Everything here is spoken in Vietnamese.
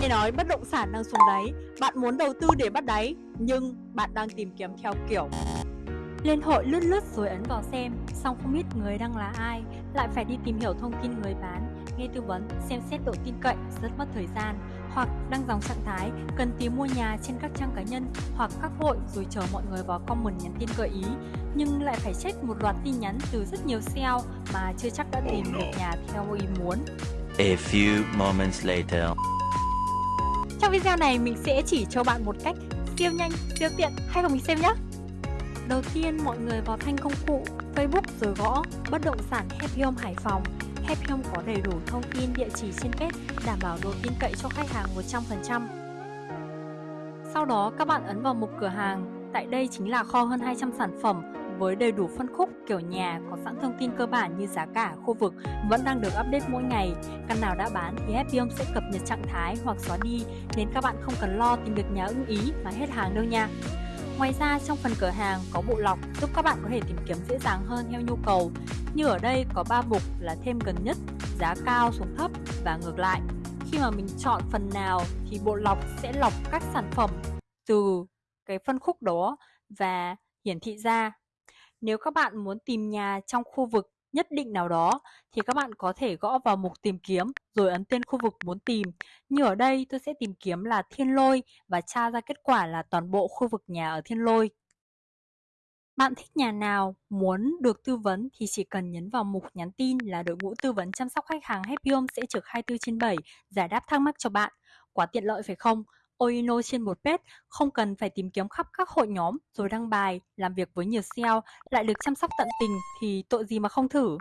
Nghe nói bất động sản đang xuống đáy, bạn muốn đầu tư để bắt đáy, nhưng bạn đang tìm kiếm theo kiểu. Lên hội lướt lướt rồi ấn vào xem, xong không biết người đang là ai, lại phải đi tìm hiểu thông tin người bán, nghe tư vấn, xem xét độ tin cậy, rất mất thời gian, hoặc đăng dòng trạng thái cần tìm mua nhà trên các trang cá nhân hoặc các hội rồi chờ mọi người vào comment nhắn tin gợi ý, nhưng lại phải check một loạt tin nhắn từ rất nhiều sale mà chưa chắc đã tìm được nhà theo ý muốn. A few moments later. Trong video này mình sẽ chỉ cho bạn một cách siêu nhanh, siêu tiện, hay cùng mình xem nhé! Đầu tiên mọi người vào thanh công cụ Facebook rồi gõ bất động sản Happy Home Hải Phòng Happy Home có đầy đủ thông tin địa chỉ trên kết đảm bảo độ tin cậy cho khách hàng 100%. Sau đó các bạn ấn vào mục cửa hàng. Tại đây chính là kho hơn 200 sản phẩm với đầy đủ phân khúc kiểu nhà có sẵn thông tin cơ bản như giá cả, khu vực vẫn đang được update mỗi ngày. Căn nào đã bán thì Happy Home sẽ cập nhật trạng thái hoặc xóa đi nên các bạn không cần lo tìm được nhà ưng ý mà hết hàng đâu nha. Ngoài ra trong phần cửa hàng có bộ lọc giúp các bạn có thể tìm kiếm dễ dàng hơn theo nhu cầu. Như ở đây có 3 mục là thêm gần nhất, giá cao xuống thấp và ngược lại. Khi mà mình chọn phần nào thì bộ lọc sẽ lọc các sản phẩm từ cái phân khúc đó và hiển thị ra. Nếu các bạn muốn tìm nhà trong khu vực nhất định nào đó thì các bạn có thể gõ vào mục tìm kiếm rồi ấn tên khu vực muốn tìm. Như ở đây tôi sẽ tìm kiếm là Thiên Lôi và tra ra kết quả là toàn bộ khu vực nhà ở Thiên Lôi. Bạn thích nhà nào, muốn được tư vấn thì chỉ cần nhấn vào mục nhắn tin là đội ngũ tư vấn chăm sóc khách hàng Happy Home sẽ trực 24 trên 7 giải đáp thắc mắc cho bạn. Quá tiện lợi phải không? Oino trên một page, không cần phải tìm kiếm khắp các hội nhóm rồi đăng bài, làm việc với nhiều SEO, lại được chăm sóc tận tình thì tội gì mà không thử.